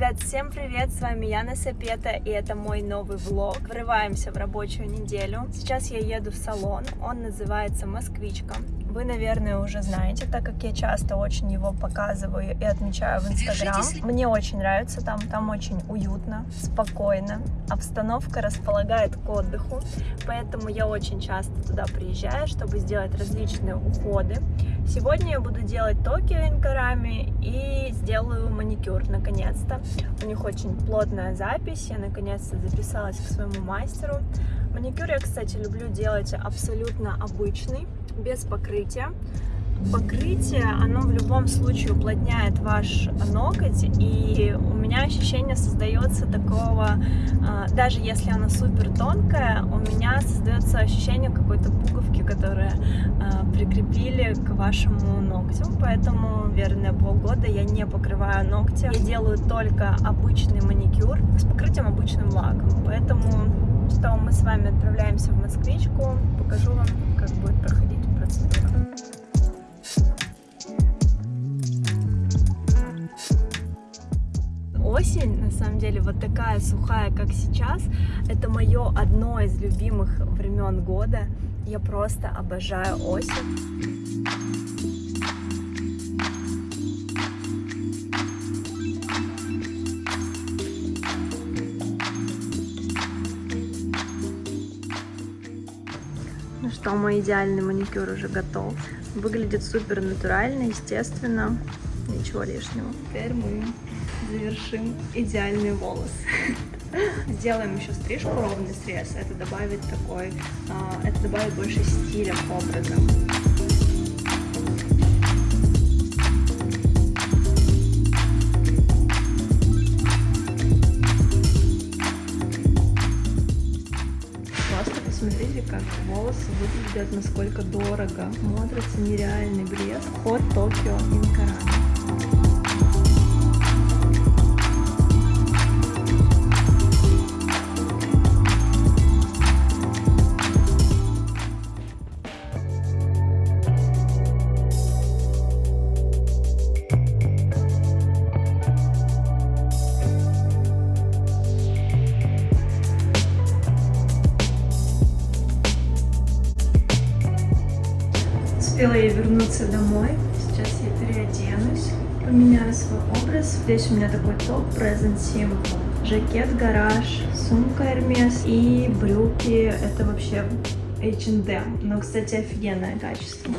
Ребят, всем привет! С вами Яна Сапета, и это мой новый влог. Врываемся в рабочую неделю. Сейчас я еду в салон, он называется «Москвичка». Вы, наверное, уже знаете, так как я часто очень его показываю и отмечаю в Инстаграм. Мне очень нравится там, там очень уютно, спокойно. Обстановка располагает к отдыху, поэтому я очень часто туда приезжаю, чтобы сделать различные уходы. Сегодня я буду делать Токио инкарами и сделаю маникюр наконец-то. У них очень плотная запись, я наконец-то записалась к своему мастеру. Маникюр я, кстати, люблю делать абсолютно обычный, без покрытия. Покрытие, оно в любом случае уплотняет ваш ноготь, и у меня ощущение создается такого, а, даже если она супер тонкая, у меня создается ощущение какой-то пуговки, которая а, прикрепили к вашему ногтю, поэтому, верно, полгода я не покрываю ногти, я делаю только обычный маникюр с покрытием обычным лаком, поэтому что мы с вами отправляемся в Москвичку, покажу вам, как будет проходить процедура. Осень, на самом деле, вот такая сухая, как сейчас, это мое одно из любимых времен года. Я просто обожаю осень. Ну что, мой идеальный маникюр уже готов. Выглядит супер натурально, естественно, ничего лишнего. Теперь мы завершим идеальный волос. Сделаем еще стрижку, ровный срез. Это добавит такой, а, это добавит больше стиля к образу. Посмотрите, как волосы выглядят, насколько дорого. Смотрится нереальный блеск. Ход Токио Инкарами. Вернуться домой. Сейчас я переоденусь, поменяю свой образ. Здесь у меня такой топ Present Simple. Жакет гараж, сумка Hermes и брюки. Это вообще H&M. Но, кстати, офигенное качество.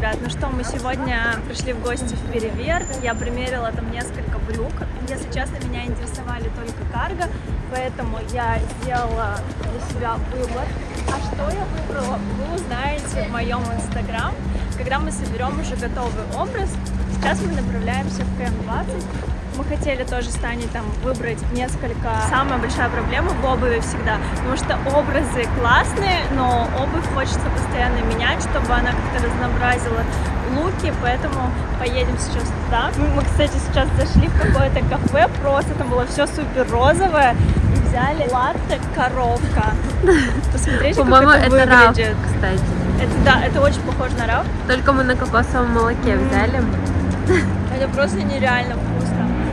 Ребят, ну что, мы сегодня пришли в гости в Переверт, я примерила там несколько брюк, если честно, меня интересовали только карго, поэтому я сделала для себя выбор А что я выбрала, вы узнаете в моем инстаграм, когда мы соберем уже готовый образ. Сейчас мы направляемся в КМ-20. Мы хотели тоже с Таней там выбрать несколько. Самая большая проблема в обуви всегда, потому что образы классные, но обувь хочется постоянно менять, чтобы она как-то разнообразила луки, поэтому поедем сейчас туда. Мы, кстати, сейчас зашли в какое-то кафе, просто там было все супер розовое, и взяли латте коровка. Посмотрите, как это, это. Раф, кстати. Это, да, это очень похоже на раф. Только мы на кокосовом молоке взяли. Это просто нереально.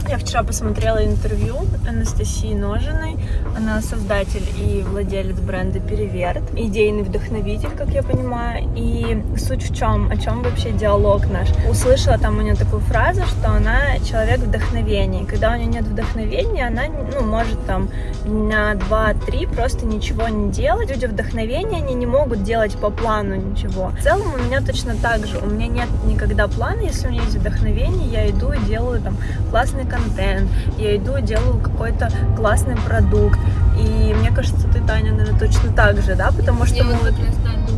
Я вчера посмотрела интервью Анастасии Ножиной. Она создатель и владелец бренда Переверт, идейный вдохновитель, как я понимаю. И суть в чем, о чем вообще диалог наш. Услышала там у нее такую фразу, что она человек вдохновения. Когда у нее нет вдохновения, она ну, может там на 2-3 просто ничего не делать. Люди вдохновения, они не могут делать по плану ничего. В целом у меня точно так же. У меня нет никогда плана, если у меня есть вдохновение, я иду и делаю там классный контент я иду и делаю какой-то классный продукт. И мне кажется, ты, Таня, наверное, точно так же, да? Потому что я мы вот...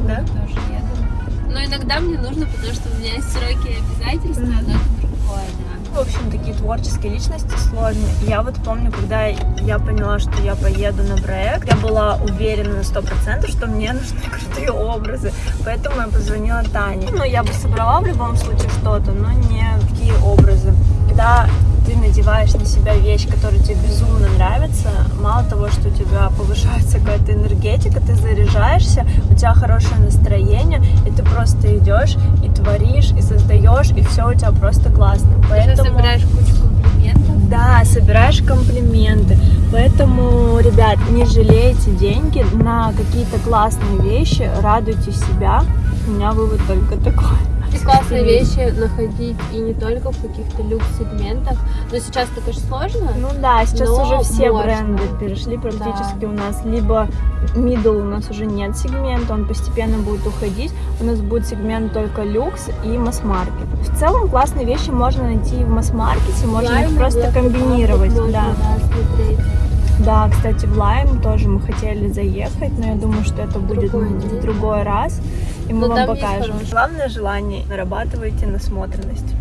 да? тоже еду. Но иногда мне нужно, потому что у меня есть сроки обязательства, mm -hmm. но это другое, да. В общем, такие творческие личности сложные. Я вот помню, когда я поняла, что я поеду на проект, я была уверена на сто процентов, что мне нужны крутые образы. Поэтому я позвонила Тане. Ну, я бы собрала в любом случае что-то, но не такие образы. Когда ты надеваешь на себя вещь, которая тебе безумно нравится, мало того, что у тебя повышается какая-то энергетика, ты заряжаешься, у тебя хорошее настроение, и ты просто идешь и творишь, и создаешь, и все у тебя просто классно. Поэтому... Ты собираешь кучу комплиментов. Да, собираешь комплименты. Поэтому, ребят, не жалейте деньги на какие-то классные вещи, радуйте себя. У меня вывод только такой классные вещи находить и не только в каких-то люкс-сегментах. Но сейчас это, конечно, сложно. Ну да, сейчас уже все можно. бренды перешли практически да. у нас. Либо middle у нас уже нет сегмента, он постепенно будет уходить. У нас будет сегмент только люкс и масс-маркет. В целом классные вещи можно найти в масс-маркете, можно их просто комбинировать. Можно, да. Да, да, кстати, в Лайм тоже мы хотели заехать, но я думаю, что это будет другой, в другой раз, и мы но вам покажем. Главное желание, нарабатывайте насмотренность.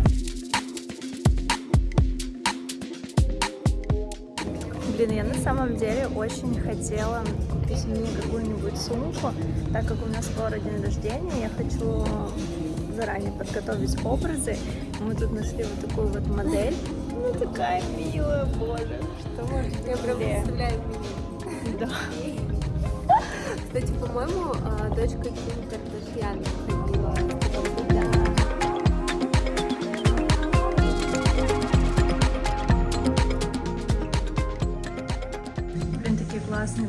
Блин, я на самом деле очень хотела купить мне какую-нибудь сумку, так как у нас скоро день рождения, я хочу заранее подготовить образы. Мы тут нашли вот такую вот модель. Ну такая милая, боже, что может Я прям представляю милую. Да. Кстати, по-моему, а, дочка Ким Кардашьян ходила. Блин, такие классные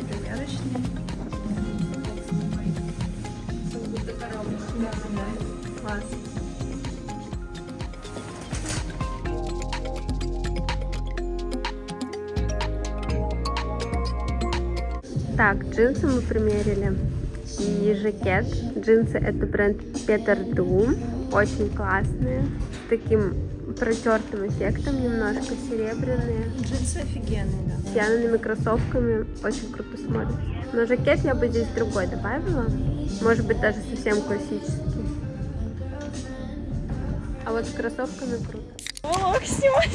Так, джинсы мы примерили и жакет. Джинсы это бренд Peter Doom, очень классные, с таким протертым эффектом немножко, серебряные. Джинсы офигенные, да. С янными кроссовками, очень круто смотрится. Но жакет я бы здесь другой добавила, может быть даже совсем классический. А вот с кроссовками круто. Ох, снимай!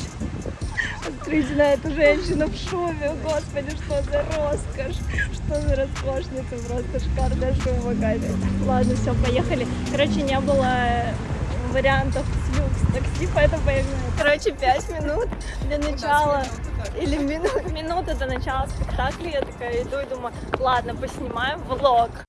Смотрите на эту женщину в шубе, господи, что за роскошь, что за роскошница, просто шикарная шуба какая-то. Ладно, все, поехали. Короче, не было вариантов с люкс такси, поэтому поехали. Короче, пять минут для начала, или минут, минута до начала спектакля, я такая иду и думаю, ладно, поснимаем влог.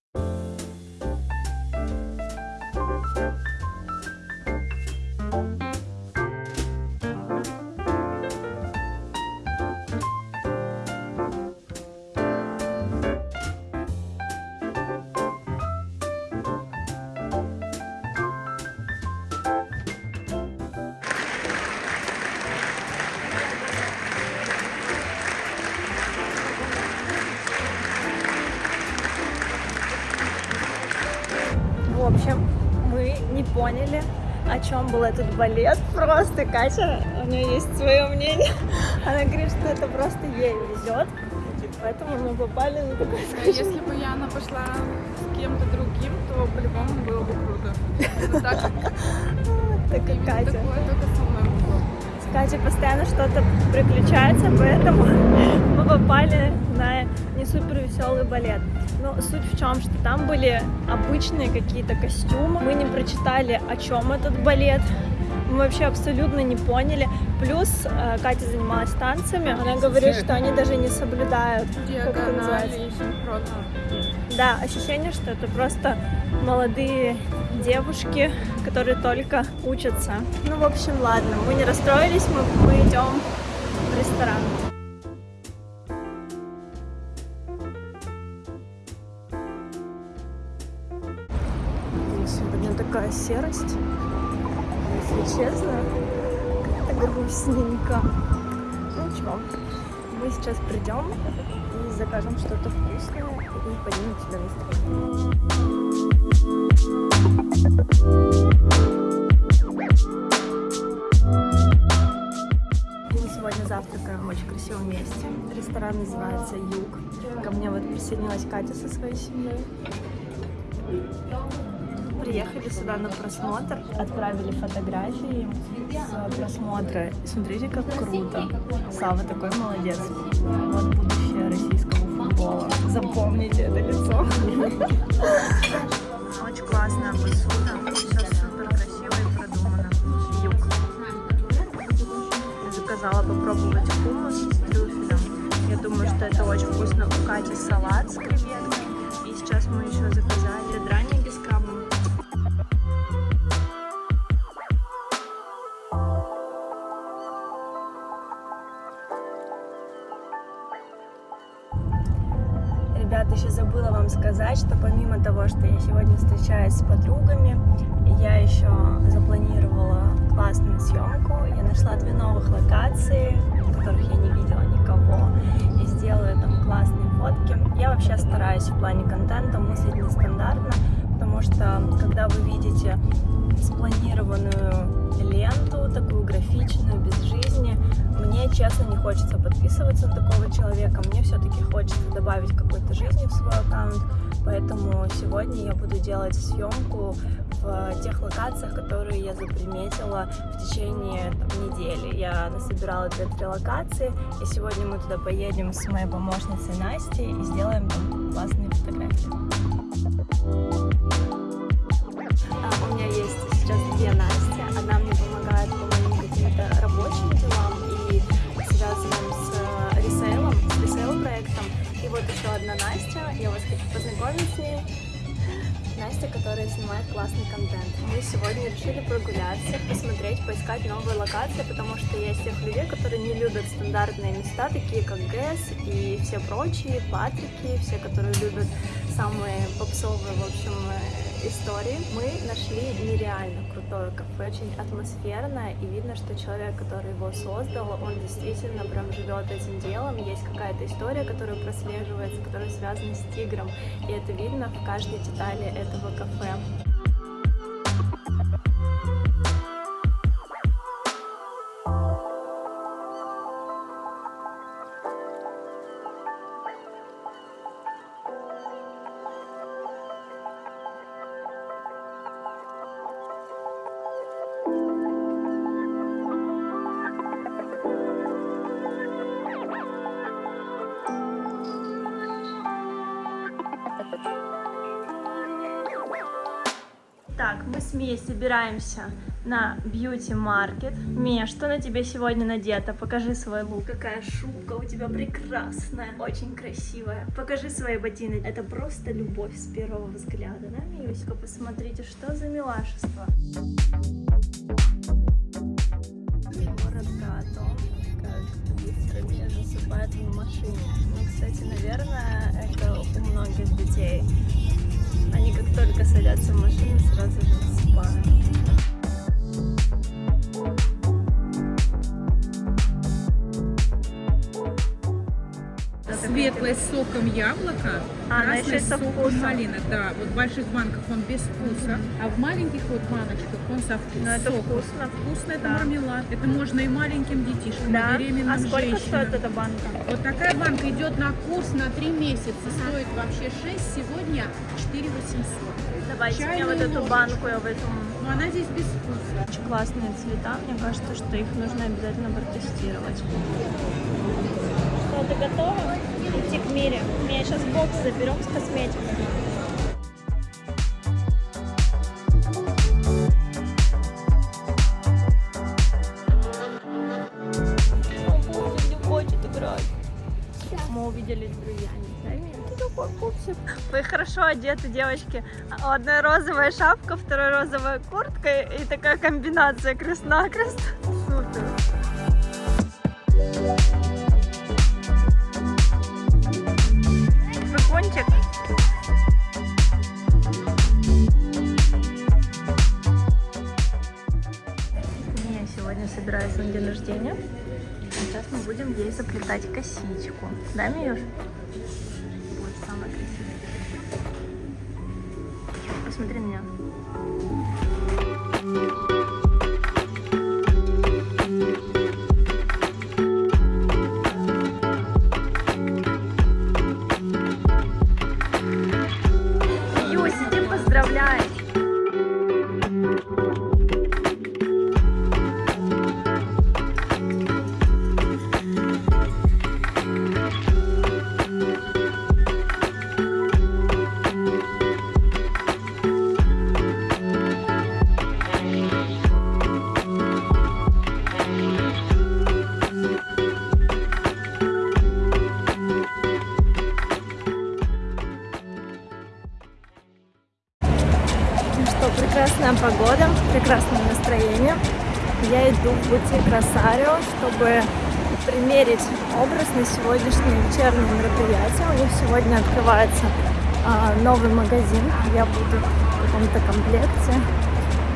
Поняли, о чем был этот балет. Просто Катя, у нее есть свое мнение. Она говорит, что это просто ей везет. Поэтому мы попали на такой Если бы Яна пошла с кем-то другим, то по-любому было бы круто. Так, как Катя. такое только со мной могло. С Катей постоянно что-то приключается, поэтому мы попали на не супер веселый балет. Но суть в чем, что там были обычные какие-то костюмы. Мы не прочитали, о чем этот балет. Мы вообще абсолютно не поняли. Плюс э, Катя занималась танцами. Она говорит, что они даже не соблюдают. Как это называется? Да, ощущение, что это просто молодые девушки, которые только учатся. Ну, в общем, ладно, мы не расстроились, мы, мы идем в ресторан. Ничего, мы сейчас придем и закажем что-то вкусное и поднимем тебе настроение. Мы сегодня завтракаем в очень красивом месте. Ресторан называется Юг. Ко мне вот присоединилась Катя со своей семьей. Приехали сюда на просмотр, отправили фотографии с просмотра. Смотрите, как круто. Сава такой молодец. Вот будущее российского футбола. Запомните это лицо. Очень классная посуда. Все супер красиво и продумано. Юг. Заказала попробовать хумус с трюфелем. Я думаю, что это очень вкусно. У Кати салат с креветками. И сейчас мы еще заказали сегодня встречаюсь с подругами, я еще запланировала классную съемку. Я нашла две новых локации, в которых я не видела никого, и сделаю там классные фотки. Я вообще стараюсь в плане контента мыслить нестандартно, потому что когда вы видите спланированную ленту, такую графичную, без жизни, мне, честно, не хочется подписываться на такого человека. Мне все-таки хочется добавить какой-то жизни в свой аккаунт. Поэтому сегодня я буду делать съемку в тех локациях, которые я заприметила в течение там, недели. Я насобирала 2-3 локации, и сегодня мы туда поедем с моей помощницей Настей и сделаем там классные фотографии. Настя, которая снимает классный контент. Мы сегодня решили прогуляться, посмотреть, поискать новые локации, потому что есть тех людей, которые не любят стандартные места, такие как ГЭС и все прочие, Патрики, все, которые любят самые попсовые, в общем, э, истории. Мы нашли нереально крутое кафе, очень атмосферное, и видно, что человек, который его создал, он действительно прям живет этим делом, есть какая-то история, которая прослеживается, которая связана с тигром, и это видно в каждой детали этого кафе. Собираемся на бьюти-маркет. Мия, что на тебе сегодня надето? Покажи свой лук. Какая шубка у тебя прекрасная, очень красивая. Покажи свои ботины. Это просто любовь с первого взгляда, да, Миюська? Посмотрите, что за милашество. Город готов, как быстро меня засыпает в машине. Ну, кстати, наверное, это у многих детей. Они как только садятся в машину, сразу же засыпают. Светлой, сок вкусом яблока, А, красный со соком вкусом. малины. Да, вот в больших банках он без вкуса, а в маленьких вот баночках он со вкусом. Это вкусно. Вкусно, это Да. мармелад. Это можно и маленьким детишкам, Да. и беременным А сколько женщинам. стоит эта банка? Вот такая банка идет на курс на 3 месяца. Стоит вообще 6, сегодня 4 800. Давайте мне Чайную вот эту ложечку. банку, я возьму. Но она здесь без вкуса. Очень классные цвета, мне кажется, что их нужно обязательно протестировать. Что, ты готова идти к Мире? Меня сейчас бокс заберем с косметикой. Мы увидели Джульяни. Такой пупсик. Вы хорошо одеты, девочки. У одной розовая шапка, второй розовая куртка и такая комбинация крест-накрест. Супер. Прикончик. Я сегодня собираюсь на день рождения. Мы будем ей заплетать косичку. Да, Миюш? Вот самая красивая. Посмотри на меня. Прекрасная погода, прекрасное настроение. Я иду в бутик Росарио, чтобы примерить образ на сегодняшнее вечернее мероприятие. У них сегодня открывается а, новый магазин. Я буду в каком-то комплекте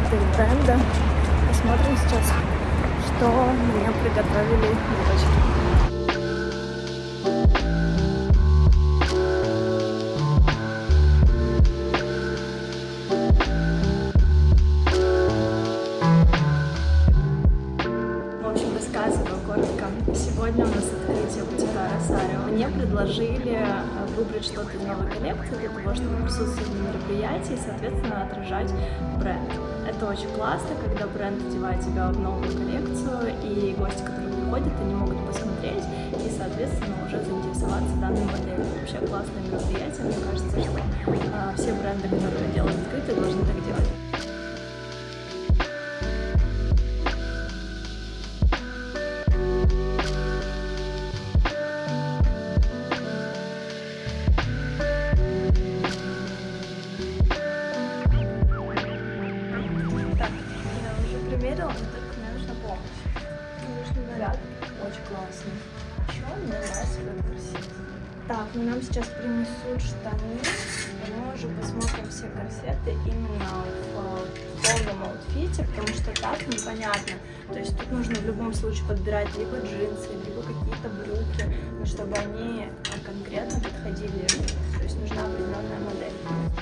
этого бренда. Посмотрим сейчас, что мне приготовили девочки. Предложили э, выбрать что-то из новой коллекции для того, чтобы присутствовать на мероприятии и, соответственно, отражать бренд. Это очень классно, когда бренд одевает тебя в новую коллекцию, и гости, которые приходят, они могут посмотреть и, соответственно, уже заинтересоваться данной моделью. Вообще классное мероприятие. Мне кажется, что э, все бренды, которые делают открытие, должны так делать. Сейчас принесут штаны. И мы уже посмотрим все корсеты именно в э, полном аутфите, потому что так непонятно. То есть тут нужно в любом случае подбирать либо джинсы, либо какие-то брюки, но чтобы они э, конкретно подходили. То есть нужна определенная модель.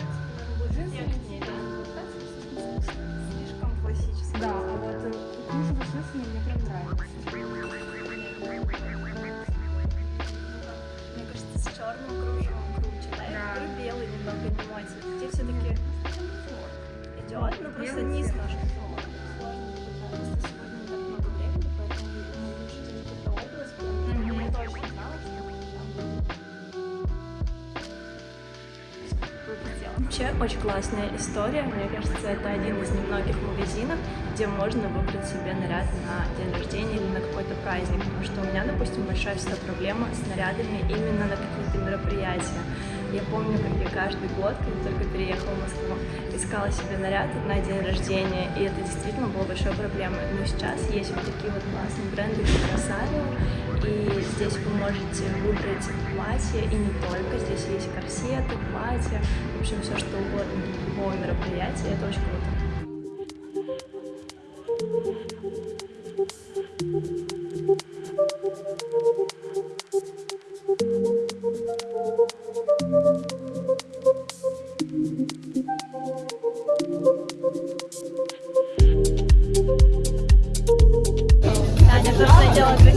Вообще очень классная история. Мне кажется, это один из немногих магазинов, где можно выбрать себе наряд на день рождения или на какой-то праздник. Потому что у меня, допустим, большая всегда проблема с нарядами именно на какие-то мероприятия. Я помню, как я каждый год, когда только переехала в Москву, искала себе наряд на день рождения, и это действительно было большой проблемой. Но сейчас есть вот такие вот классные бренды, как Росарио, и здесь вы можете выбрать платье, и не только, здесь есть корсеты, платья, в общем, все что угодно для любого мероприятия, это очень круто. don't